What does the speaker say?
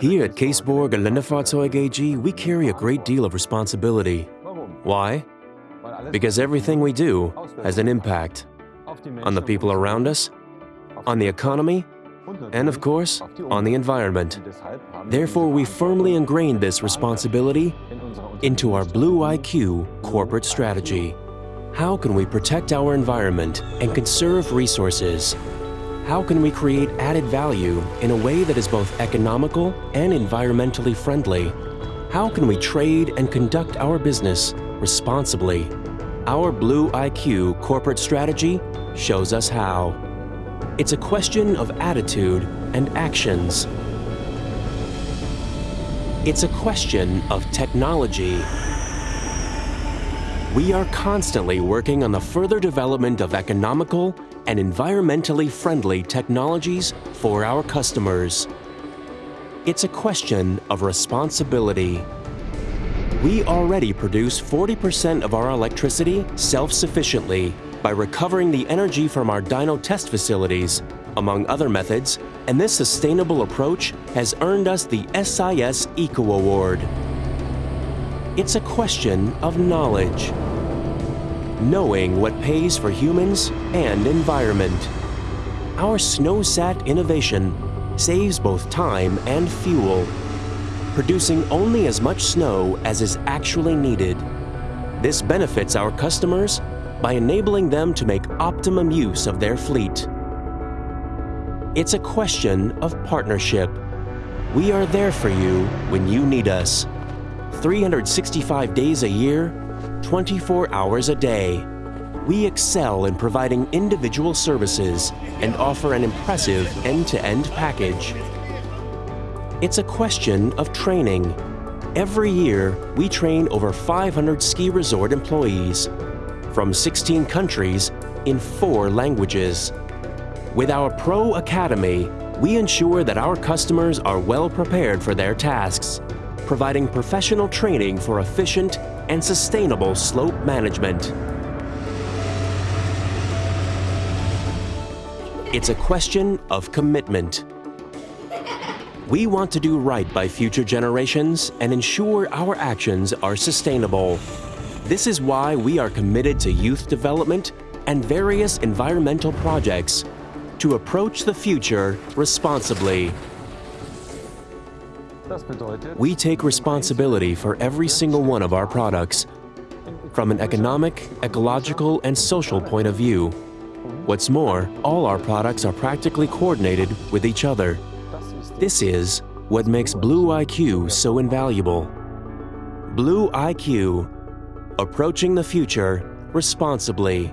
Here at Kässbohrer Geländefahrzeug AG, we carry a great deal of responsibility. Why? Because everything we do has an impact on the people around us, on the economy, and of course, on the environment. Therefore, we firmly ingrained this responsibility into our Blue IQ corporate strategy. How can we protect our environment and conserve resources? How can we create added value in a way that is both economical and environmentally friendly? How can we trade and conduct our business responsibly? Our Blue IQ corporate strategy shows us how. It's a question of attitude and actions. It's a question of technology. We are constantly working on the further development of economical and environmentally friendly technologies for our customers. It's a question of responsibility. We already produce 40% of our electricity self-sufficiently by recovering the energy from our dyno test facilities, among other methods, and this sustainable approach has earned us the SIS Eco Award. It's a question of knowledge. Knowing what pays for humans and environment. Our SnowSat innovation saves both time and fuel, producing only as much snow as is actually needed. This benefits our customers by enabling them to make optimum use of their fleet. It's a question of partnership. We are there for you when you need us. 365 days a year, 24 hours a day. We excel in providing individual services and offer an impressive end-to-end package. It's a question of training. Every year, we train over 500 ski resort employees from 16 countries in four languages. With our Pro Academy, we ensure that our customers are well prepared for their tasks, providing professional training for efficient and sustainable slope management. It's a question of commitment. We want to do right by future generations and ensure our actions are sustainable. This is why we are committed to youth development and various environmental projects to approach the future responsibly. We take responsibility for every single one of our products from an economic, ecological, and social point of view. What's more, all our products are practically coordinated with each other. This is what makes Blue IQ so invaluable. Blue IQ, approaching the future responsibly.